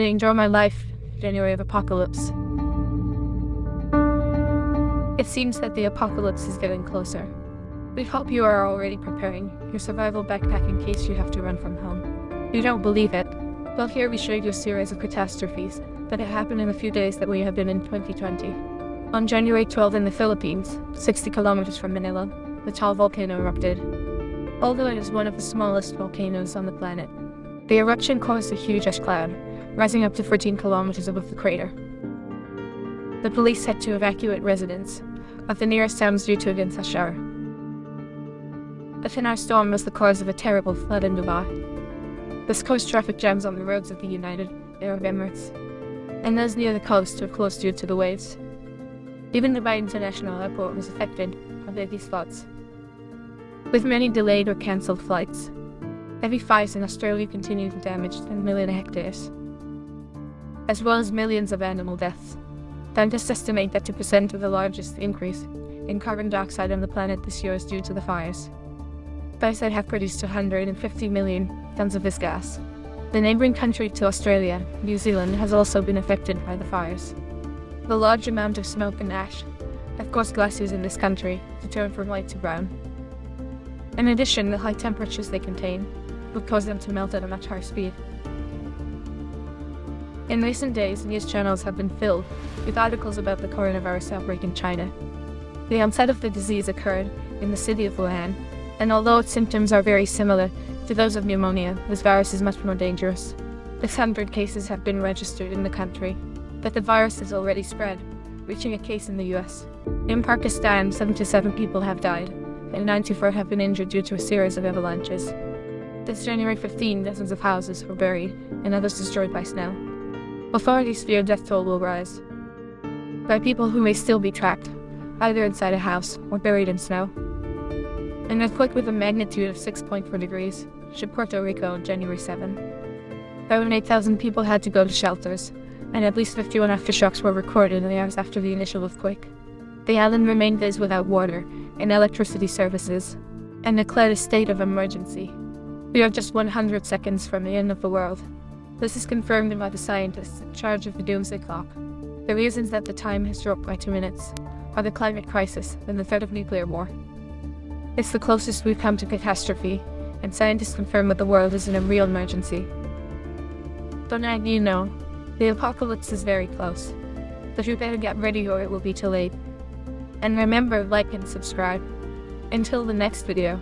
I enjoy my life? January of Apocalypse. It seems that the apocalypse is getting closer. We hope you are already preparing your survival backpack in case you have to run from home. You don't believe it? Well, here we show you a series of catastrophes that have happened in the few days that we have been in 2020. On January 12 in the Philippines, 60 kilometers from Manila, the Taal volcano erupted. Although it is one of the smallest volcanoes on the planet, the eruption caused a huge ash cloud, rising up to 14 kilometers above the crater. The police had to evacuate residents of the nearest towns due to a dense shower. A thin storm was the cause of a terrible flood in Dubai. This caused traffic jams on the roads of the United Arab Emirates, and those near the coast were closed due to the waves. Even Dubai International Airport was affected by these floods. With many delayed or cancelled flights, heavy fires in Australia continue to damage 10 million hectares, as well as millions of animal deaths. Scientists estimate that 2% of the largest increase in carbon dioxide on the planet this year is due to the fires. Fires that have produced 250 million tons of this gas. The neighboring country to Australia, New Zealand, has also been affected by the fires. The large amount of smoke and ash have caused glaciers in this country to turn from white to brown. In addition, the high temperatures they contain will cause them to melt at a much higher speed. In recent days, news channels have been filled with articles about the coronavirus outbreak in China. The onset of the disease occurred in the city of Wuhan, and although its symptoms are very similar to those of pneumonia, this virus is much more dangerous. 600 cases have been registered in the country, but the virus has already spread, reaching a case in the US. In Pakistan, 77 people have died, and 94 have been injured due to a series of avalanches. This January 15, dozens of houses were buried and others destroyed by snow. Authorities fear death toll will rise by people who may still be trapped, either inside a house or buried in snow. An earthquake with a magnitude of 6.4 degrees shook Puerto Rico on January 7. Over 8,000 people had to go to shelters, and at least 51 aftershocks were recorded in the hours after the initial earthquake. The island remained days without water and electricity services, and declared a state of emergency. We are just 100 seconds from the end of the world. This is confirmed by the scientists in charge of the doomsday clock. The reasons that the time has dropped by two minutes are the climate crisis and the threat of nuclear war. It's the closest we've come to catastrophe, and scientists confirm that the world is in a real emergency. But now you know, the apocalypse is very close. But you better get ready or it will be too late. And remember, like and subscribe. Until the next video.